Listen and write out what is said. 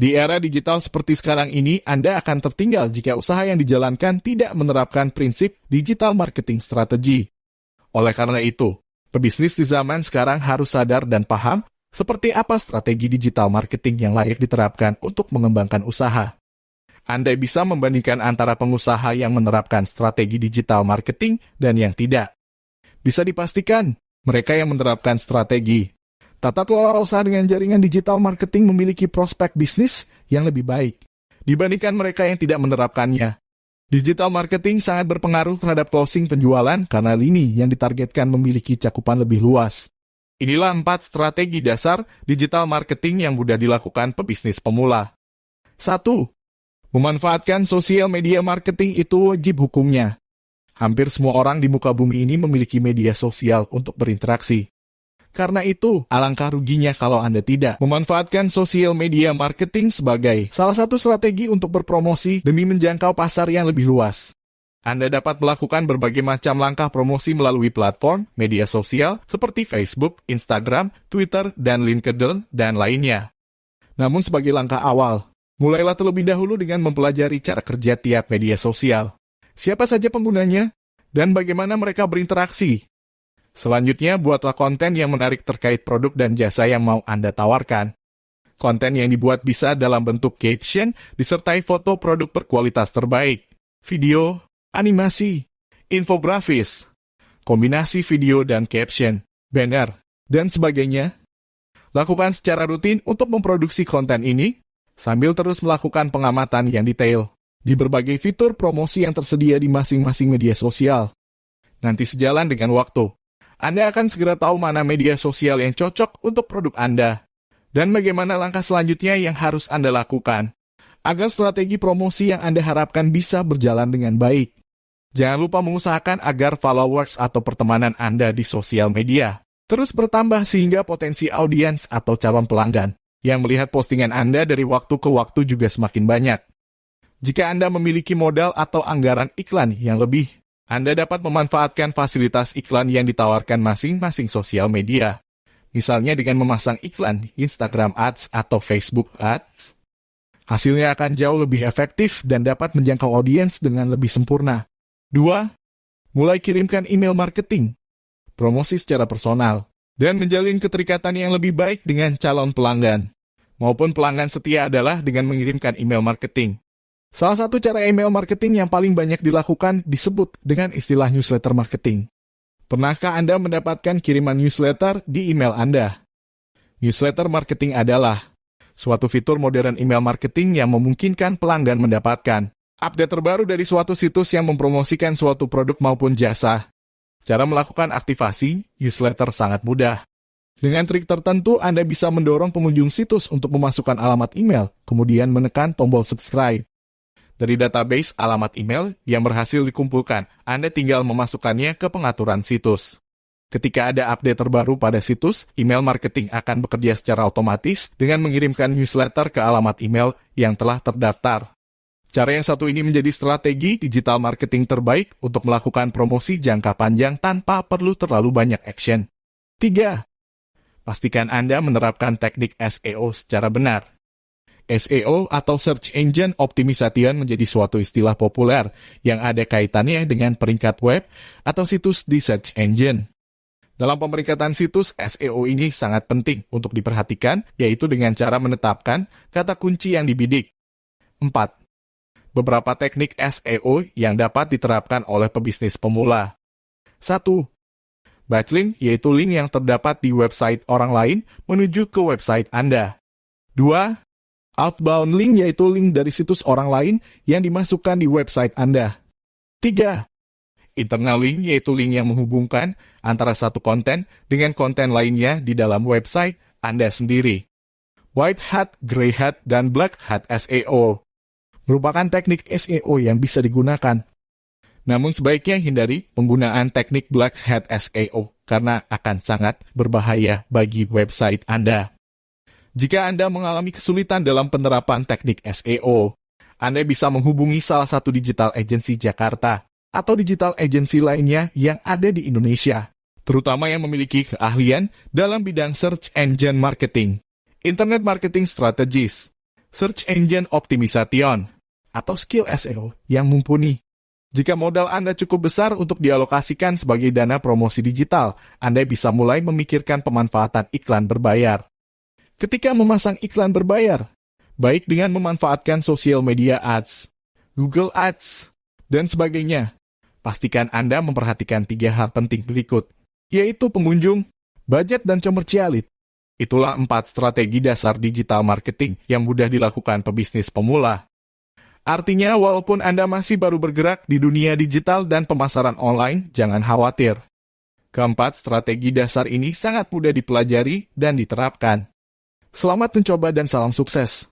Di era digital seperti sekarang ini, Anda akan tertinggal jika usaha yang dijalankan tidak menerapkan prinsip digital marketing strategi. Oleh karena itu, pebisnis di zaman sekarang harus sadar dan paham seperti apa strategi digital marketing yang layak diterapkan untuk mengembangkan usaha. Anda bisa membandingkan antara pengusaha yang menerapkan strategi digital marketing dan yang tidak. Bisa dipastikan, mereka yang menerapkan strategi Tata kelola usaha dengan jaringan digital marketing memiliki prospek bisnis yang lebih baik dibandingkan mereka yang tidak menerapkannya. Digital marketing sangat berpengaruh terhadap closing penjualan karena lini yang ditargetkan memiliki cakupan lebih luas. Inilah empat strategi dasar digital marketing yang mudah dilakukan pebisnis pemula. 1. Memanfaatkan sosial media marketing itu wajib hukumnya. Hampir semua orang di muka bumi ini memiliki media sosial untuk berinteraksi. Karena itu, alangkah ruginya kalau Anda tidak memanfaatkan sosial media marketing sebagai salah satu strategi untuk berpromosi demi menjangkau pasar yang lebih luas. Anda dapat melakukan berbagai macam langkah promosi melalui platform media sosial seperti Facebook, Instagram, Twitter, dan LinkedIn, dan lainnya. Namun sebagai langkah awal, mulailah terlebih dahulu dengan mempelajari cara kerja tiap media sosial. Siapa saja penggunanya, dan bagaimana mereka berinteraksi Selanjutnya, buatlah konten yang menarik terkait produk dan jasa yang mau Anda tawarkan. Konten yang dibuat bisa dalam bentuk caption disertai foto produk berkualitas terbaik, video, animasi, infografis, kombinasi video dan caption, banner, dan sebagainya. Lakukan secara rutin untuk memproduksi konten ini, sambil terus melakukan pengamatan yang detail di berbagai fitur promosi yang tersedia di masing-masing media sosial. Nanti sejalan dengan waktu, anda akan segera tahu mana media sosial yang cocok untuk produk Anda, dan bagaimana langkah selanjutnya yang harus Anda lakukan, agar strategi promosi yang Anda harapkan bisa berjalan dengan baik. Jangan lupa mengusahakan agar followers atau pertemanan Anda di sosial media terus bertambah sehingga potensi audiens atau calon pelanggan yang melihat postingan Anda dari waktu ke waktu juga semakin banyak. Jika Anda memiliki modal atau anggaran iklan yang lebih, anda dapat memanfaatkan fasilitas iklan yang ditawarkan masing-masing sosial media. Misalnya dengan memasang iklan Instagram Ads atau Facebook Ads. Hasilnya akan jauh lebih efektif dan dapat menjangkau audiens dengan lebih sempurna. 2. Mulai kirimkan email marketing, promosi secara personal, dan menjalin keterikatan yang lebih baik dengan calon pelanggan. Maupun pelanggan setia adalah dengan mengirimkan email marketing. Salah satu cara email marketing yang paling banyak dilakukan disebut dengan istilah newsletter marketing. Pernahkah Anda mendapatkan kiriman newsletter di email Anda? Newsletter marketing adalah suatu fitur modern email marketing yang memungkinkan pelanggan mendapatkan update terbaru dari suatu situs yang mempromosikan suatu produk maupun jasa. Cara melakukan aktivasi newsletter sangat mudah. Dengan trik tertentu, Anda bisa mendorong pengunjung situs untuk memasukkan alamat email, kemudian menekan tombol subscribe. Dari database alamat email yang berhasil dikumpulkan, Anda tinggal memasukkannya ke pengaturan situs. Ketika ada update terbaru pada situs, email marketing akan bekerja secara otomatis dengan mengirimkan newsletter ke alamat email yang telah terdaftar. Cara yang satu ini menjadi strategi digital marketing terbaik untuk melakukan promosi jangka panjang tanpa perlu terlalu banyak action. 3. Pastikan Anda menerapkan teknik SEO secara benar. SEO atau Search Engine Optimization menjadi suatu istilah populer yang ada kaitannya dengan peringkat web atau situs di search engine. Dalam pemeringkatan situs, SEO ini sangat penting untuk diperhatikan, yaitu dengan cara menetapkan kata kunci yang dibidik. 4. Beberapa teknik SEO yang dapat diterapkan oleh pebisnis pemula. 1. Backlink yaitu link yang terdapat di website orang lain menuju ke website Anda. 2. Outbound link yaitu link dari situs orang lain yang dimasukkan di website Anda. 3. Internal link yaitu link yang menghubungkan antara satu konten dengan konten lainnya di dalam website Anda sendiri. White Hat, Grey Hat, dan Black Hat SEO merupakan teknik SEO yang bisa digunakan. Namun sebaiknya hindari penggunaan teknik Black Hat SEO karena akan sangat berbahaya bagi website Anda. Jika Anda mengalami kesulitan dalam penerapan teknik SEO, Anda bisa menghubungi salah satu digital agency Jakarta atau digital agency lainnya yang ada di Indonesia, terutama yang memiliki keahlian dalam bidang search engine marketing, internet marketing strategies, Search Engine Optimization, atau skill SEO yang mumpuni. Jika modal Anda cukup besar untuk dialokasikan sebagai dana promosi digital, Anda bisa mulai memikirkan pemanfaatan iklan berbayar. Ketika memasang iklan berbayar, baik dengan memanfaatkan sosial media ads, Google Ads, dan sebagainya, pastikan Anda memperhatikan tiga hal penting berikut, yaitu pengunjung, budget, dan komersialit. Itulah empat strategi dasar digital marketing yang mudah dilakukan pebisnis pemula. Artinya, walaupun Anda masih baru bergerak di dunia digital dan pemasaran online, jangan khawatir. Keempat, strategi dasar ini sangat mudah dipelajari dan diterapkan. Selamat mencoba dan salam sukses.